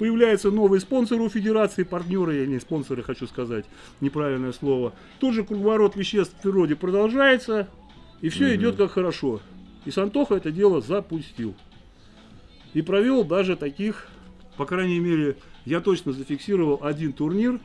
появляются новые спонсоры у федерации, партнеры, я не спонсоры хочу сказать, неправильное слово. Тут же круговорот веществ в природе продолжается, и все идет как хорошо. И Сантоха это дело запустил. И провел даже таких, по крайней мере, я точно зафиксировал один турнир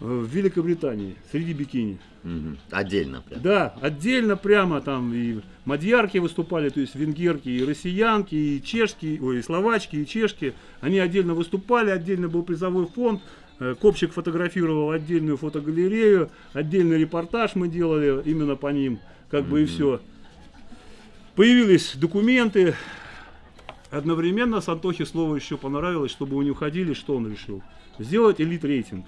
в Великобритании среди бикини. Мгм. Отдельно прям. Да, отдельно прямо там и мадьярки выступали, то есть венгерки, и россиянки, и чешки, ой, и словачки, и чешки. Они отдельно выступали, отдельно был призовой фонд. Э, Копчик фотографировал отдельную фотогалерею, отдельный репортаж мы делали именно по ним, как бы и все. Появились документы. Одновременно с Антохе слово еще понравилось, чтобы не уходили, что он решил? Сделать элит рейтинг.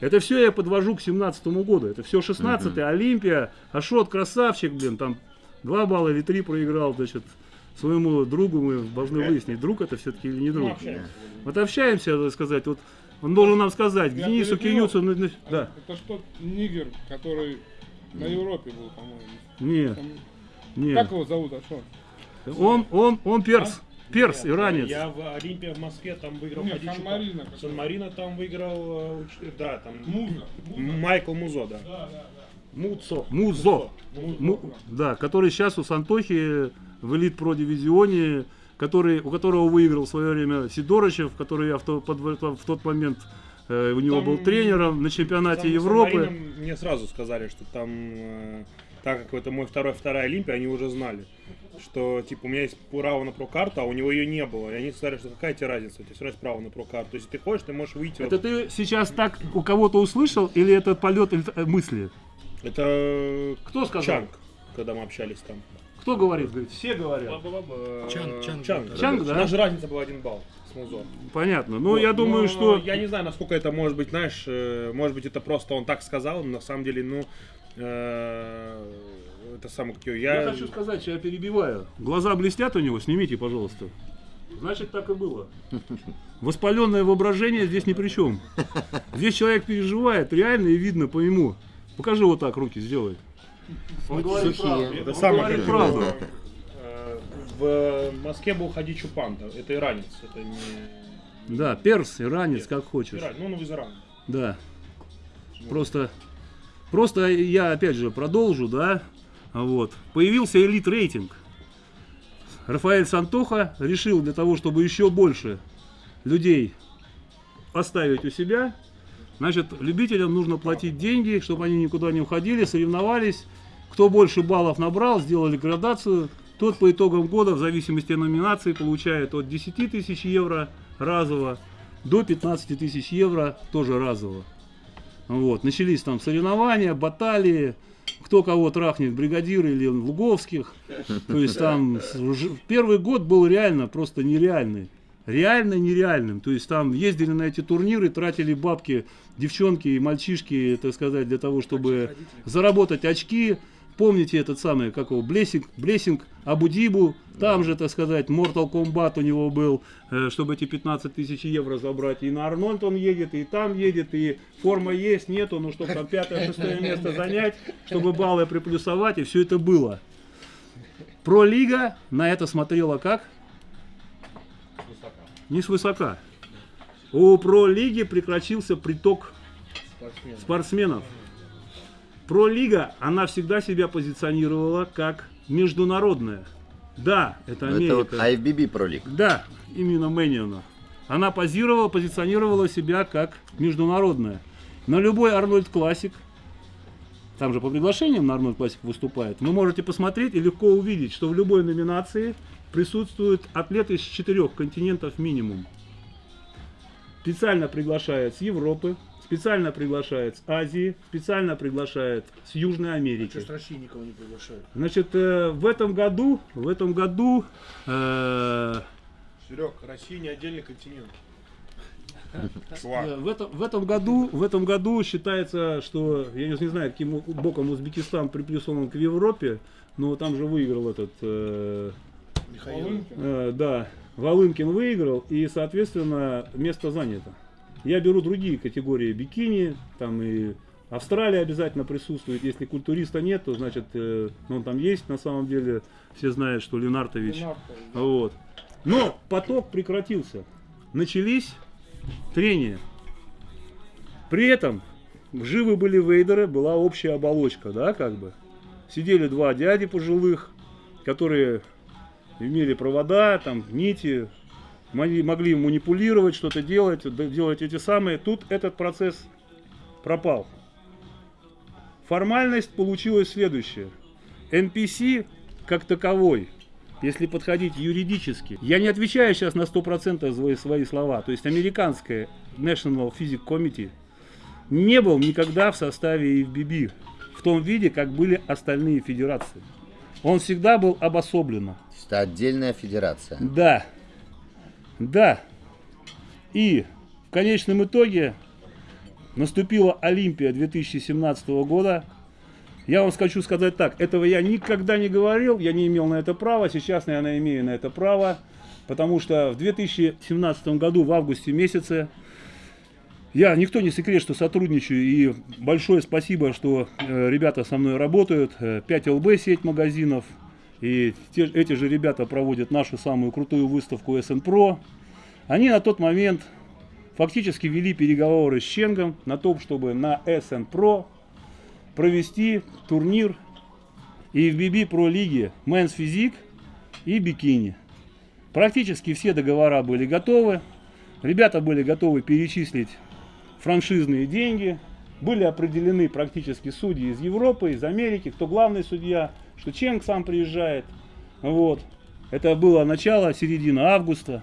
Это все я подвожу к 17 году. Это все 16 Олимпия. Ашот красавчик, блин, там 2 балла или 3 проиграл, значит, своему другу мы должны выяснить, друг это все-таки или не друг. Вот общаемся, так сказать, вот он должен нам сказать, Я Денису. Киюцу, ну, ну, да, Это что, нигер, который на Европе был, по-моему. не, Там- не, Как его зовут, а что? он, он, он перс, перс, иранец. Я в Олимпии в Москве там выиграл Нет, Сан-Марино. Сан-Марино там выиграл, э, да, там Муза. Майкл Музо, да. Муцо. Музо. Му- да, который сейчас у Сантохи в элит про дивизионе, который, у которого выиграл в свое время Сидорычев, который я в, то- под- в тот момент э, у него Там- был тренером на чемпионате Там Европы. Мне сразу сказали, что там, э, так как это мой второй, вторая Олимпия, они уже знали, что типа у меня есть право на прокарту, а у него ее не было. И они сказали, что какая тебе разница, у тебя все равно есть право на прокарту. Если ты хочешь, ты можешь выйти. Это ты сейчас так у кого-то услышал или это полет э, мысли? Это Кто сказал? Чанг, когда мы общались там. Кто говорит? Говорит, все говорят. Чанг, Чанг, Чанг, да. Чанг, да? У нас же разница была один балл с Музо. Понятно. Ну, Вот, я думаю, но что... Я не знаю, насколько это может быть, знаешь, э, может быть, это просто он так сказал, но на самом деле, ну, э, это самое, как Я я... хочу сказать, что я перебиваю. Глаза блестят у него, снимите, пожалуйста. Значит, так и было. Воспаленное воображение здесь ни при чем. Здесь человек переживает, реально и видно по нему. Покажи вот так, руки сделай. Он говорит Сухие. правду. Это самое, правду. э, В Москве был Хади Чупанта, это иранец, это не... Да, перс, иранец, как хочешь. Иранец, ну, он из Ирана. Да. Просто, просто я опять же продолжу, да. Вот. Появился элит рейтинг. Рафаэль Сантоха решил для того, чтобы еще больше людей оставить у себя, значит, любителям нужно платить деньги, чтобы они никуда не уходили, соревновались. Кто больше баллов набрал, сделали градацию, тот по итогам года, в зависимости от номинации, получает от 10 тысяч евро разово до 15 тысяч евро тоже разово. Вот. Начались там соревнования, баталии, кто кого трахнет, бригадиры или луговских. То есть там первый год был реально просто нереальный. Реально нереальным. То есть там ездили на эти турниры, тратили бабки девчонки и мальчишки, так сказать, для того, чтобы заработать очки. Помните этот самый, как его, Блессинг, Блессинг Абудибу, там же, так сказать, Mortal Kombat у него был, э, чтобы эти 15 тысяч евро забрать. И на Арнольд он едет, и там едет, и форма есть, нету, ну, чтобы там пятое, шестое место занять, чтобы баллы приплюсовать, и все это было. Про-лига на это смотрела как? Не свысока. У про-лиги прекратился приток спортсменов. Про-лига, она всегда себя позиционировала как международная. Да, это Америка. Это вот IFBB пролик. Да, именно Мэниона. Она позировала, позиционировала себя как международная. На любой Арнольд Классик, там же по приглашениям на Арнольд Классик выступает, вы можете посмотреть и легко увидеть, что в любой номинации присутствуют атлеты из четырех континентов минимум. Специально приглашают с Европы, специально приглашают с Азии, специально приглашают с Южной Америки. Что с России никого не приглашают? Значит, э, в этом году, в этом году э, Серег, Россия не отдельный континент. Э, В этом, в этом году, в этом году считается, что я не, знаю, каким боком Узбекистан приплюсован к Европе, но там же выиграл этот, э, Михаил. э, да, Волынкин выиграл, и, соответственно, место занято. Я беру другие категории бикини, там и Австралия обязательно присутствует. Если культуриста нет, то значит, э, ну, он там есть, на самом деле, все знают, что Ленартович. Ленартович. Вот. Но поток прекратился. Начались трения. При этом живы были вейдеры, была общая оболочка, да, как бы. Сидели два дяди пожилых, которые имели провода, там, нити, могли, манипулировать, что-то делать, делать эти самые. Тут этот процесс пропал. Формальность получилась следующая. NPC как таковой, если подходить юридически, я не отвечаю сейчас на 100% за свои слова, то есть американская National Physics Committee не был никогда в составе FBB в том виде, как были остальные федерации. Он всегда был обособленно. Это отдельная федерация. Да. Да. И в конечном итоге наступила Олимпия 2017 года. Я вам хочу сказать так, этого я никогда не говорил, я не имел на это права, сейчас, наверное, имею на это право, потому что в 2017 году, в августе месяце, я, никто не секрет, что сотрудничаю, и большое спасибо, что э, ребята со мной работают, э, 5ЛБ сеть магазинов, и те- эти же ребята проводят нашу самую крутую выставку SN Pro. Они на тот момент фактически вели переговоры с Ченгом на том, чтобы на SN Pro провести турнир и в BB Pro лиге Men's Physique и бикини. Практически все договора были готовы. Ребята были готовы перечислить франшизные деньги. Были определены практически судьи из Европы, из Америки, кто главный судья, что Ченг сам приезжает. Вот. Это было начало, середина августа.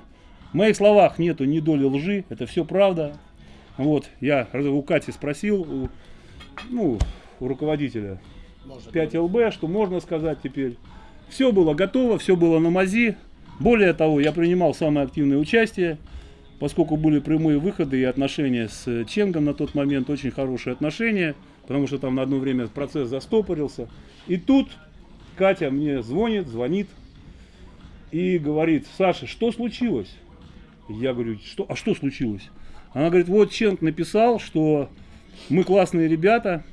В моих словах нету ни доли лжи, это все правда. Вот, я у Кати спросил, у, ну, у руководителя Может, 5ЛБ, что можно сказать теперь. Все было готово, все было на мази. Более того, я принимал самое активное участие, поскольку были прямые выходы и отношения с Ченгом на тот момент, очень хорошие отношения, потому что там на одно время процесс застопорился. И тут Катя мне звонит, звонит и говорит, Саша, что случилось? Я говорю, что, а что случилось? Она говорит, вот Ченг написал, что мы классные ребята,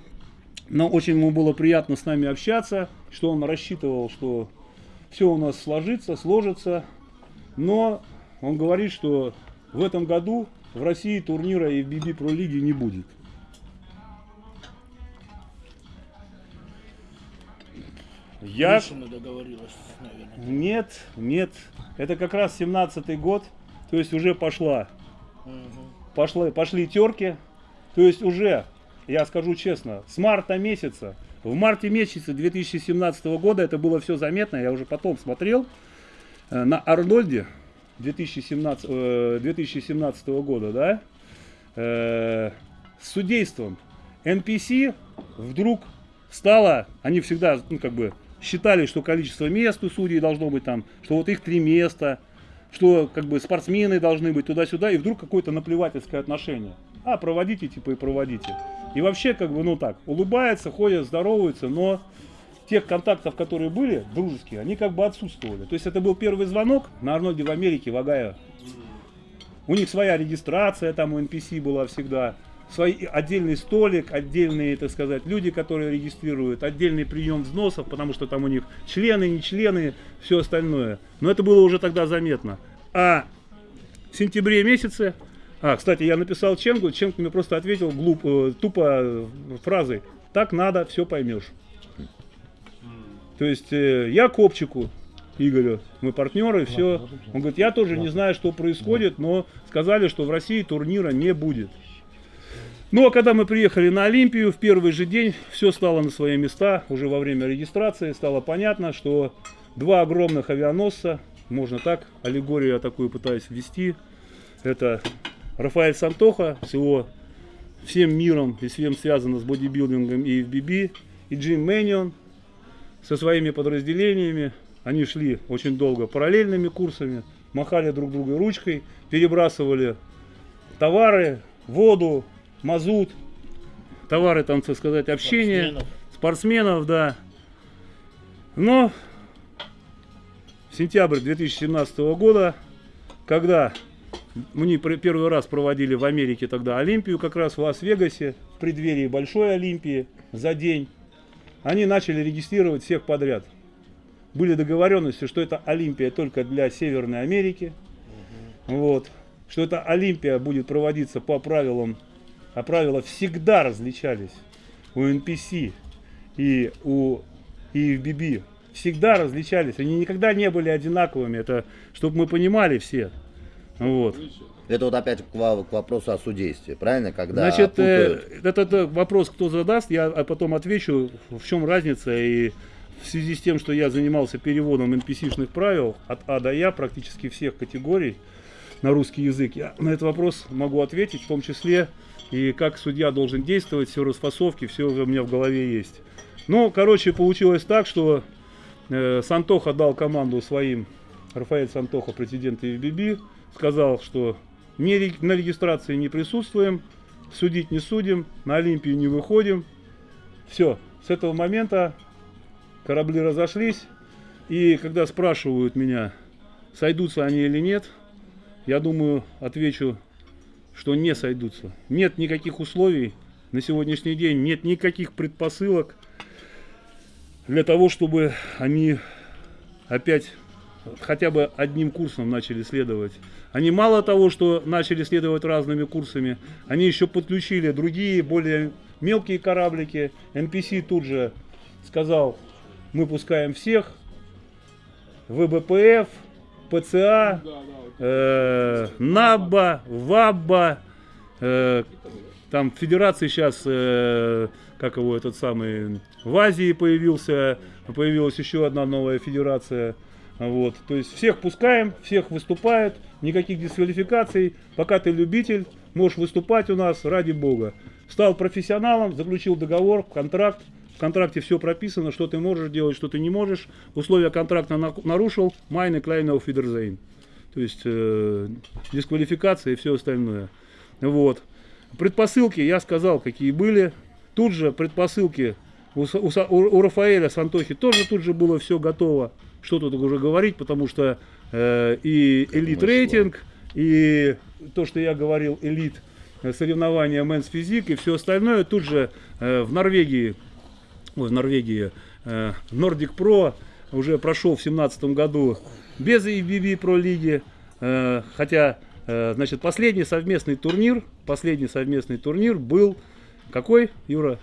но очень ему было приятно с нами общаться, что он рассчитывал, что все у нас сложится, сложится. Но он говорит, что в этом году в России турнира FBB Pro Лиги не будет. Я... Мишина договорилась, наверное. Нет, нет. Это как раз 17-й год. То есть уже пошла Мгм. пошли, пошли терки. То есть уже, я скажу честно, с марта месяца, в марте месяце 2017 года это было все заметно, я уже потом смотрел э, на Арнольде 2017, э, 2017 года, да, э, с судейством NPC вдруг стало, они всегда, ну, как бы, считали, что количество мест у судей должно быть там, что вот их три места, что как бы спортсмены должны быть туда-сюда, и вдруг какое-то наплевательское отношение. А, проводите, типа, и проводите. И вообще, как бы, ну так, улыбается, ходят, здороваются, но тех контактов, которые были, дружеские, они как бы отсутствовали. То есть это был первый звонок на Арнольде в Америке, в Огайо. У них своя регистрация там у NPC была всегда, свой отдельный столик, отдельные, так сказать, люди, которые регистрируют, отдельный прием взносов, потому что там у них члены, не члены, все остальное. Но это было уже тогда заметно. А в сентябре месяце, а, кстати, я написал Ченгу, Ченг мне просто ответил глуп, э, тупо э, фразой, так надо, все поймешь. То есть э, я Копчику, Игорю, мы партнеры, все. Он говорит, я тоже не знаю, что происходит, но сказали, что в России турнира не будет. Ну а когда мы приехали на Олимпию, в первый же день все стало на свои места, уже во время регистрации стало понятно, что два огромных авианосца, можно так, аллегорию я такую пытаюсь ввести, это Рафаэль Сантоха с его всем миром и всем связано с бодибилдингом и FBB, и Джим Мэнион со своими подразделениями. Они шли очень долго параллельными курсами, махали друг другу ручкой, перебрасывали товары, воду, мазут, товары там, так сказать, общения, Спортсменов. спортсменов, да. Но в сентябрь 2017 года, когда мы первый раз проводили в Америке тогда Олимпию, как раз в Лас-Вегасе, в преддверии большой Олимпии, за день, они начали регистрировать всех подряд. Были договоренности, что это Олимпия только для Северной Америки. Вот. что эта Олимпия будет проводиться по правилам, а правила всегда различались у NPC и у EFBB. Всегда различались, они никогда не были одинаковыми, это чтобы мы понимали все. Вот. Это вот опять к, к вопросу о судействе, правильно? Когда Значит, э, путают. это, это вопрос, кто задаст, я а потом отвечу, в чем разница. И в связи с тем, что я занимался переводом NPC-шных правил от А до Я, практически всех категорий на русский язык, я на этот вопрос могу ответить, в том числе и как судья должен действовать, все расфасовки, все у меня в голове есть. Ну, короче, получилось так, что э, Сантоха дал команду своим, Рафаэль Сантоха, президент ИВББ, сказал, что не на регистрации не присутствуем, судить не судим, на Олимпию не выходим. Все, с этого момента корабли разошлись, и когда спрашивают меня, сойдутся они или нет, я думаю, отвечу, что не сойдутся. Нет никаких условий на сегодняшний день, нет никаких предпосылок для того, чтобы они опять хотя бы одним курсом начали следовать. Они мало того, что начали следовать разными курсами, они еще подключили другие, более мелкие кораблики. NPC тут же сказал, мы пускаем всех, ВБПФ, ПЦА, э, НАБА, ВАБА, э, там федерации сейчас, э, как его этот самый, в Азии появился, появилась еще одна новая федерация. Вот, то есть всех пускаем, всех выступают, никаких дисквалификаций. Пока ты любитель, можешь выступать у нас ради бога. Стал профессионалом, заключил договор, контракт. В контракте все прописано, что ты можешь делать, что ты не можешь. Условия контракта на- нарушил, майны клейнов фидерзейн. То есть э, дисквалификация и все остальное. Вот. Предпосылки я сказал, какие были. Тут же предпосылки у, у у- Рафаэля Сантохи тоже тут же было все готово. Что тут уже говорить, потому что э, и elite рейтинг, и то, что я говорил, elite э, соревнования Men's Physique и все остальное тут же э, в Норвегии, ой, в Норвегии, э, Nordic Pro уже прошел в семнадцатом году без IFBB Pro лиги, э, хотя, э, значит, последний совместный турнир, последний совместный турнир был какой, Юра?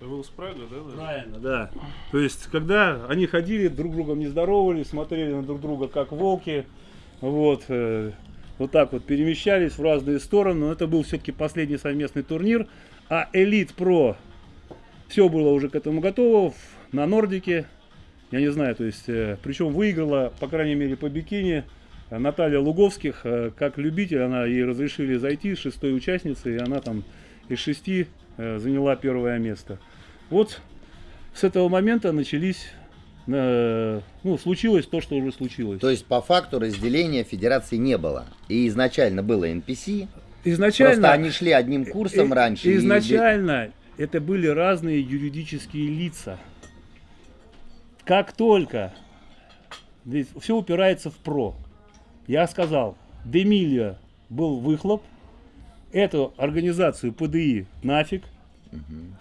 Это был Спрага, да? да? Правильно, да. То есть, когда они ходили, друг с другом не здоровались, смотрели на друг друга как волки, вот, э, вот так вот перемещались в разные стороны, но это был все-таки последний совместный турнир, а Элит Про все было уже к этому готово на Нордике, я не знаю, то есть, э, причем выиграла, по крайней мере, по бикини э, Наталья Луговских, э, как любитель, она ей разрешили зайти, шестой участницей, и она там из шести заняла первое место. Вот с этого момента начались, ну, случилось то, что уже случилось. То есть по факту разделения федерации не было. И изначально было NPC. изначально, Просто они шли одним курсом э, раньше. и- изначально это были разные юридические лица. Как только все упирается в про, я сказал, Демилья был выхлоп, эту организацию ПДИ нафиг,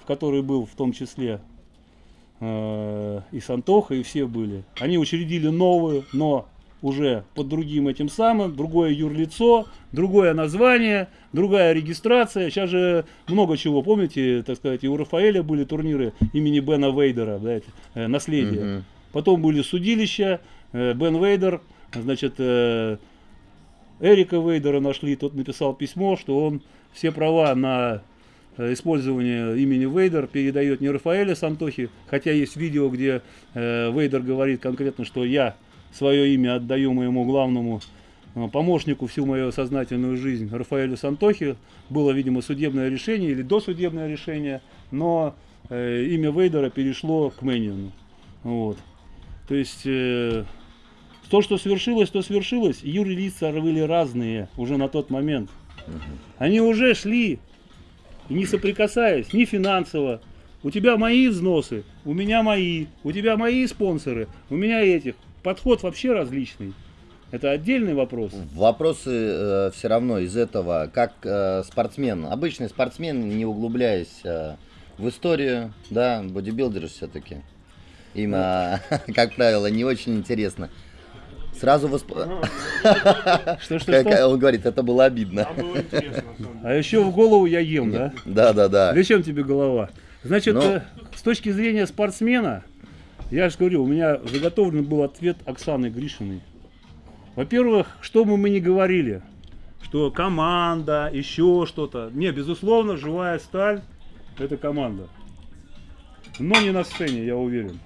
в которой был в том числе э, и Сантоха, и все были. Они учредили новую, но уже под другим этим самым, другое юрлицо, другое название, другая регистрация. Сейчас же много чего, помните, так сказать, и у Рафаэля были турниры имени Бена Вейдера, да, это, наследие. Мгм. Потом были судилища, э, Бен Вейдер, значит, э, Эрика Вейдера нашли, тот написал письмо, что он все права на э, использование имени Вейдер передает не Рафаэля Сантохи, хотя есть видео, где Вейдер говорит конкретно, что я свое имя отдаю моему главному э, помощнику всю мою сознательную жизнь Рафаэлю Сантохи. Было, видимо, судебное решение или досудебное решение, но э, имя Вейдера перешло к Мэниону. Вот. То есть э, то, что свершилось, то свершилось. Юрлица были разные уже на тот момент. Они уже шли, не соприкасаясь ни финансово. У тебя мои взносы, у меня мои, у тебя мои спонсоры, у меня этих. Подход вообще различный. Это отдельный вопрос. Вопросы все равно из этого, как э, спортсмен, обычный спортсмен, не углубляясь э, в историю, да, бодибилдеры все-таки. Им, э, как правило, не очень интересно. Сразу восп... Что, что, Как что? он говорит, это было обидно. А еще в голову я ем, да? Да, да, да. Зачем тебе голова? Значит, Ну. э, с точки зрения спортсмена, я же говорю, у меня заготовлен был ответ Оксаны Гришиной. Во-первых, что бы мы ни говорили, что команда, еще что-то. Не, безусловно, живая сталь – это команда. Но не на сцене, я уверен.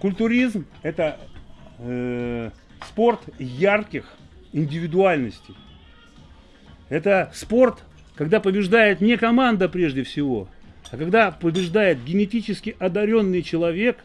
Культуризм – это э, спорт ярких индивидуальностей. Это спорт, когда побеждает не команда прежде всего, а когда побеждает генетически одаренный человек,